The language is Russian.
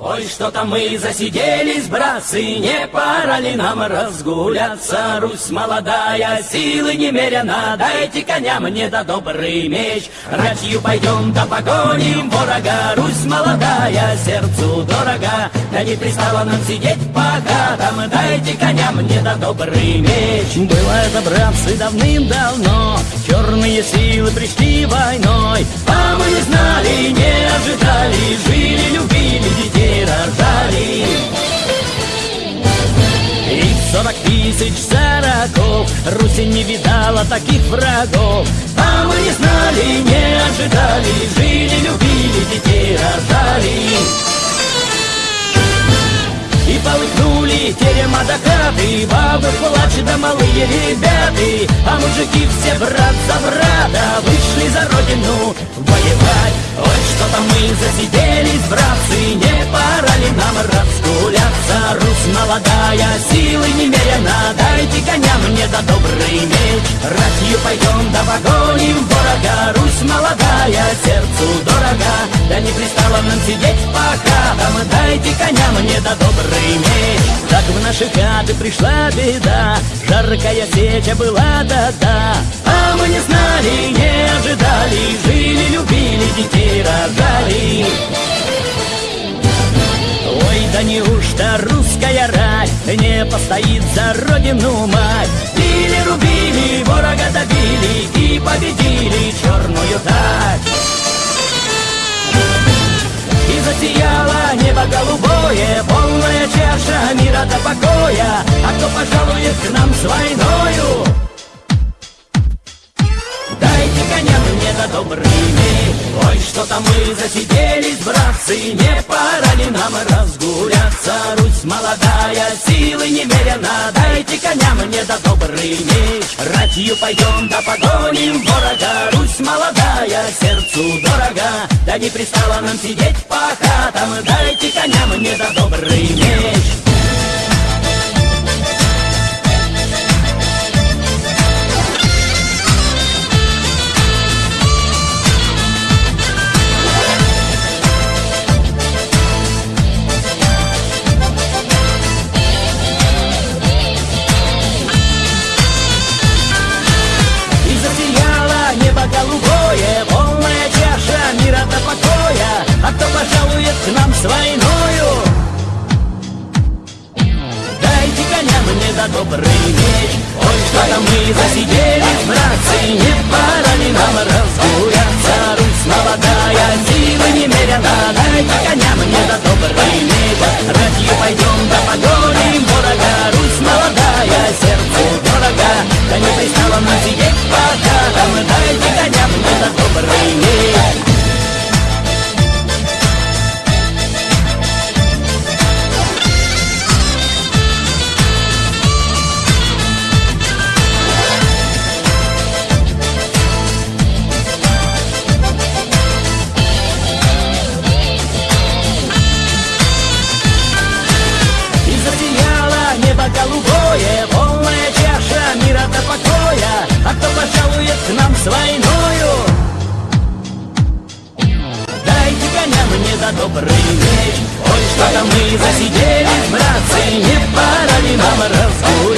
Ой, что-то мы засиделись, братцы, не пора ли нам разгуляться? Русь молодая, силы немерено, дайте коня мне да добрый меч. Ратью пойдем да погоним ворога, Русь молодая, сердцу дорога. Да не пристало нам сидеть пока там, дайте коня мне да добрый меч. Было это, братцы, давным-давно, черные силы пришли войной, тысяч сороков. Руси не видала таких врагов. А мы не знали, не ожидали. Жили, любили, детей рожали и полыхнули терема до хаты. Бабы плачут, да малые ребята. А мужики все брат за брата. Вышли за родину воевать. Ой, что-то мы засиделись, братцы Не пора ли нам разгуляться Русь молодая, силы немерено. Дайте коня мне да добрый меч Ратью пойдем да погоним ворога Русь молодая, сердцу дорога Да не пристало нам сидеть пока. Там дайте коня мне да добрый меч Так в наши хаты пришла беда. Жаркая сеча была, да-да. А мы не знали, не ожидали. Жили, любили, детей рожали да неужто русская рать Не постоит за родину мать? Били, рубили, ворога добили И победили черную тать И засияло небо голубое Полная чаша мира до покоя. А кто пожалует к нам с войною? Дайте коня мне да добрый меч Ой, что-то мы засиделись, братцы Не пора молодая, силы немерено Дайте коня мне да добрый меч Ратью пойдем да погоним ворога Русь молодая, сердцу дорога. Да не пристало нам сидеть по хатам. Дайте коня мне да добрый меч голубое, полная чаша мира до покоя, а кто пожалует к нам с войною? Дайте коня мне да добрый меч, ой, что-то мы засиделись, братцы, не пора ли нам разгуляться, Что-то мы засиделись, братцы, не пора ли нам разгулять?